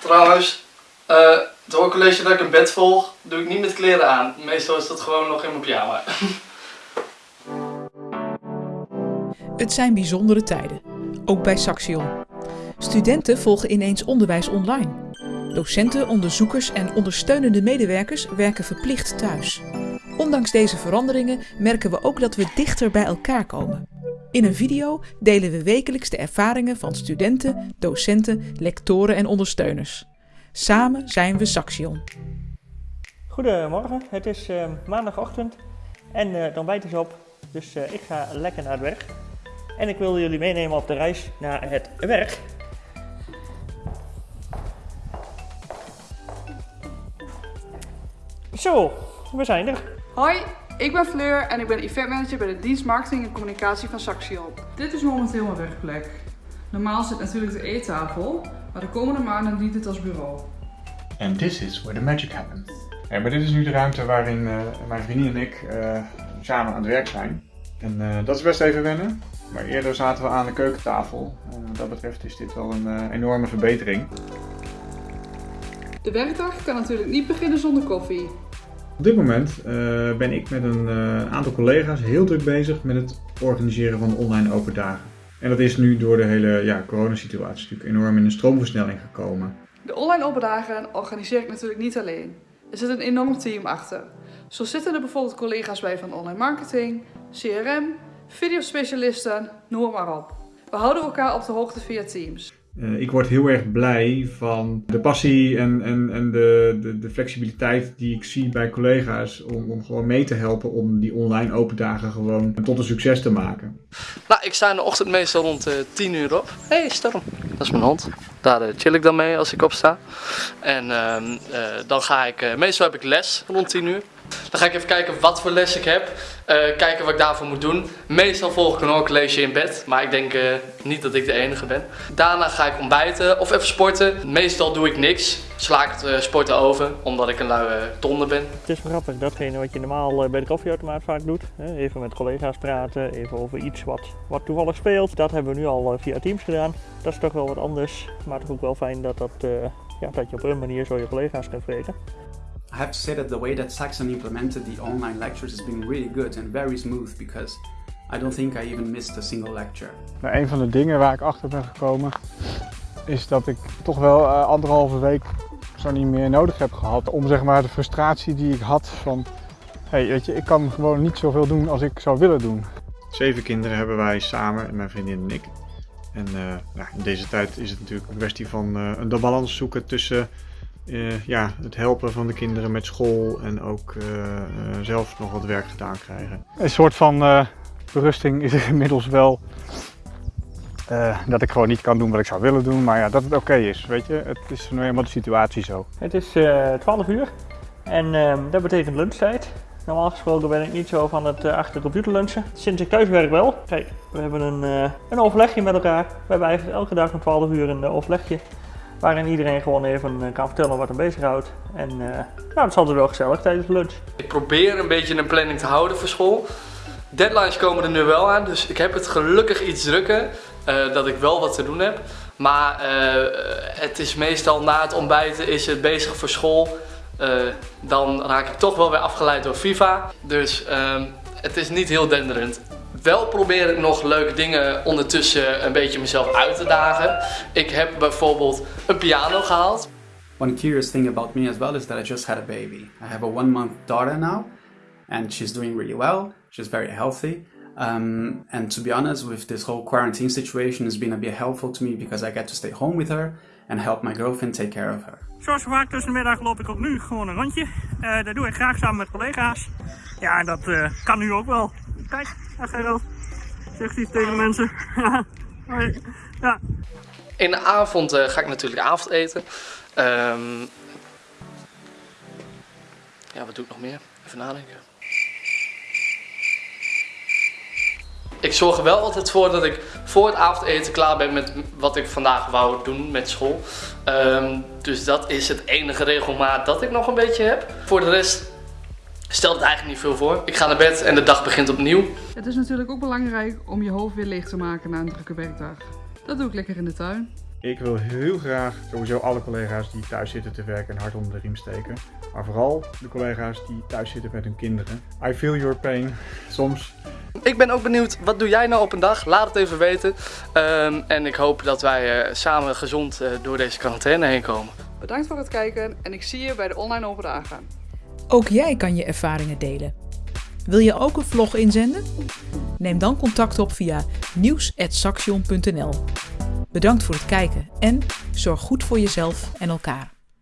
Trouwens, eh het hoorcollege dat ik in bed volg, doe ik niet met kleren aan. Meestal is dat gewoon nog in mijn pyjama. Het zijn bijzondere tijden, ook bij Saxion. Studenten volgen ineens onderwijs online. Docenten, onderzoekers en ondersteunende medewerkers werken verplicht thuis. Ondanks deze veranderingen merken we ook dat we dichter bij elkaar komen. In een video delen we wekelijks de ervaringen van studenten, docenten, lectoren en ondersteuners. Samen zijn we Saxion. Goedemorgen, het is eh, maandagochtend en uh, het ontbijt is op, dus uh, ik ga lekker naar het werk. En ik wil jullie meenemen op de reis naar het werk. Zo, we zijn er. Hoi, ik ben Fleur en ik ben eventmanager bij de dienst marketing en communicatie van Saxion. Dit is momenteel mijn werkplek. Normaal zit natuurlijk de eettafel, maar de komende maanden dient het als bureau. And this is where the magic happens. Ja, maar dit is nu de ruimte waarin uh, mijn vriendin en ik uh, samen aan het werk zijn. En uh, dat is best even wennen. Maar eerder zaten we aan de keukentafel. En wat dat betreft is dit wel een enorme verbetering. De werkdag kan natuurlijk niet beginnen zonder koffie. Op dit moment uh, ben ik met een uh, aantal collega's heel druk bezig met het organiseren van online open dagen. En dat is nu door de hele ja, coronasituatie natuurlijk enorm in een stroomversnelling gekomen. De online open dagen organiseer ik natuurlijk niet alleen. Er zit een enorm team achter. Zo zitten er bijvoorbeeld collega's bij van online marketing, CRM, videospecialisten, noem maar op. We houden elkaar op de hoogte via Teams. Uh, ik word heel erg blij van de passie en, en, en de, de, de flexibiliteit die ik zie bij collega's om, om gewoon mee te helpen om die online open dagen gewoon tot een succes te maken. Nou, ik sta in de ochtend meestal rond uh, 10 uur op. Hé, hey, Storm, dat is mijn hond. Daar uh, chill ik dan mee als ik opsta. En dan ga ik, meestal heb ik les rond 10 uur. Dan ga ik even kijken wat voor les ik heb. Uh, kijken wat ik daarvoor moet doen. Meestal volg ik een hoorcollege in bed. Maar ik denk uh, niet dat ik de enige ben. Daarna ga ik ontbijten of even sporten. Meestal doe ik niks. Sla ik het uh, sporten over. Omdat ik een luie tonde ben. Het is grappig. Datgene wat je normaal bij de koffieautomaat vaak doet. Even met collega's praten. Even over iets wat, wat toevallig speelt. Dat hebben we nu al via Teams gedaan. Dat is toch wel wat anders. Maar toch ook wel fijn dat, dat, ja, dat je op een manier zo je collega's kunt vreten. I have to say that the way that Saxon implemented the online lectures has been really good and very smooth because I don't think I even missed a single lecture. Nou, een van de dingen waar ik achter ben gekomen is dat ik toch wel uh, anderhalve week zo niet meer nodig heb gehad om zeg maar de frustratie die ik had van hey, weet je, ik kan gewoon niet zoveel doen als ik zou willen doen. Zeven kinderen hebben wij samen, mijn vriendin en ik. En uh, nou, in deze tijd is het natuurlijk een kwestie van uh, een balans zoeken tussen uh, ja, het helpen van de kinderen met school en ook uh, uh, zelf nog wat werk gedaan krijgen. Een soort van berusting is er inmiddels wel dat ik gewoon niet kan doen wat ik zou willen doen, maar ja, dat het oké okay is, weet je. Het is nu eenmaal de situatie zo. Het is 12 uur en ehm, dat betekent lunchtijd. Normaal gesproken ben ik niet zo van het achter de computer lunchen. Sinds ik thuis werk wel. Kijk, we hebben een, een overlegje met elkaar. We hebben eigenlijk elke dag om 12 uur een overlegje waarin iedereen gewoon even kan vertellen wat hem bezighoudt. En uh, nou, dat is altijd wel gezellig tijdens lunch. Ik probeer een beetje een planning te houden voor school. Deadlines komen er nu wel aan, dus ik heb het gelukkig iets drukker uh, dat ik wel wat te doen heb. Maar het is meestal na het ontbijten is het bezig voor school. dan raak ik toch wel weer afgeleid door FIFA. Dus ehm, het is niet heel denderend. Wel probeer ik nog leuke dingen ondertussen een beetje mezelf uit te dagen. Ik heb bijvoorbeeld een piano gehaald. One curious thing about me as well is that I just had a baby. I have a one month daughter now and she's doing really well. She's very healthy. Um, and to be honest, with this whole quarantine situation, it's been a bit helpful to me because I get to stay home with her and help my girlfriend take care of her. Zoals vaak tussen de middag loop ik ook nu gewoon een rondje. Uh, dat doe ik graag samen met collega's. Ja, en dat uh, kan nu ook wel. Kijk, daar Gerald. Zegt iets tegen mensen. ja. In de avond uh, ga ik natuurlijk avondeten. Um, ja, wat doe ik nog meer? Even nadenken. Ik zorg er wel altijd voor dat ik voor het avondeten klaar ben met wat ik vandaag wou doen met school. Um, dus dat is het enige regelmaat dat ik nog een beetje heb. Voor de rest stelt het eigenlijk niet veel voor. Ik ga naar bed en de dag begint opnieuw. Het is natuurlijk ook belangrijk om je hoofd weer leeg te maken na een drukke werkdag. Dat doe ik lekker in de tuin. Ik wil heel graag sowieso alle collega's die thuis zitten te werken een hart onder de riem steken. Maar vooral de collega's die thuis zitten met hun kinderen. I feel your pain. Soms. Ik ben ook benieuwd, wat doe jij nou op een dag? Laat het even weten. Ehm, en ik hoop dat wij uh, samen gezond uh, door deze quarantaine heen komen. Bedankt voor het kijken en ik zie je bij de online open dagen. Ook jij kan je ervaringen delen. Wil je ook een vlog inzenden? Neem dan contact op via nieuws.saxion.nl. Bedankt voor het kijken en zorg goed voor jezelf en elkaar.